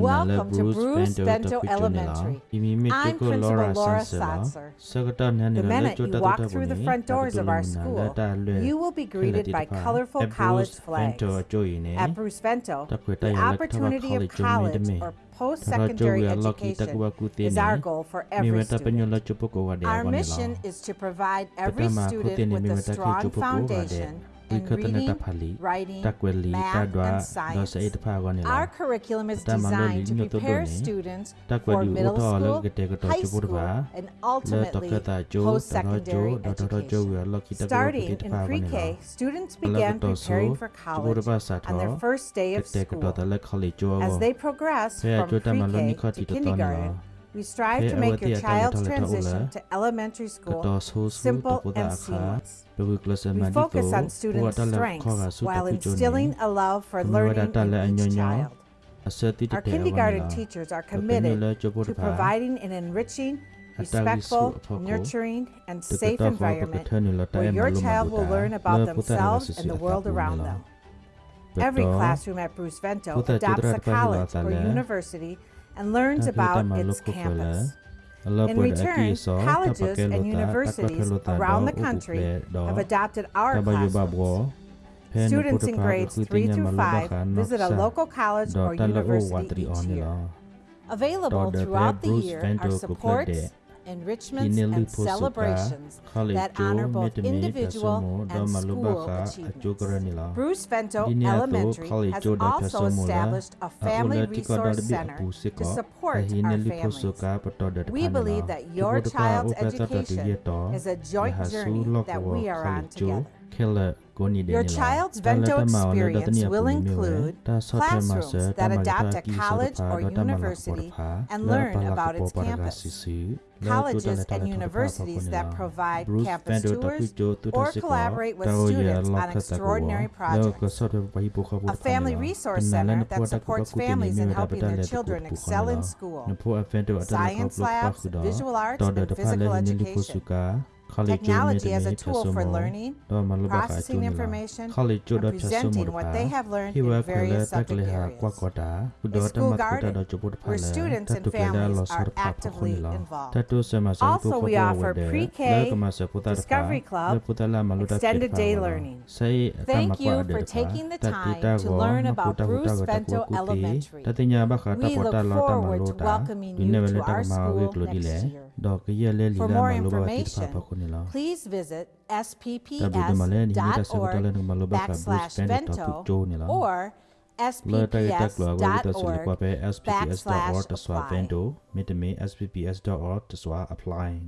Welcome to Bruce Vento Elementary. I'm Principal Laura Satzer. The minute you walk through the front doors of our school, you will be greeted by colorful college flags. At Bruce Vento, the opportunity of college or post-secondary education is our goal for every student. Our mission is to provide every student with a strong foundation writing, math, and science. Our curriculum is designed to prepare students for middle school, high school, and ultimately post-secondary education. Starting in pre-K, students began preparing for college on their first day of school. As they progress from pre-K to kindergarten, we strive to make your child's transition to elementary school simple and seamless. We focus on students' strengths while instilling a love for learning in each child. Our kindergarten teachers are committed to providing an enriching, respectful, nurturing, and safe environment where your child will learn about themselves and the world around them. Every classroom at Bruce Vento adopts a college or university and learns about its campus. In return, colleges and universities around the country have adopted our classrooms. Students in grades 3 through 5 visit a local college or university each year. Available throughout the year are supports, enrichments, and celebrations that honor both individual and school achievements. Bruce Vento Elementary has also established a family resource center to support our families. We believe that your child's education is a joint journey that we are on together. Your child's Vento experience will include classrooms that adopt a college or university and learn about its campus, colleges and universities that provide campus tours or collaborate with students on extraordinary projects, a family resource center that supports families in helping their children excel in school, science labs, visual arts, and physical education, technology as a tool for learning, processing information, and presenting what they have learned in various subject areas. A school garden, where students and families are actively involved. Also, we offer pre-K, Discovery Club, extended day learning. Thank you for taking the time to learn about Bruce Vento Elementary. We look forward to welcoming you to our school next year. For more information, please visit spps.org backslash vento or spps.org backslash apply. apply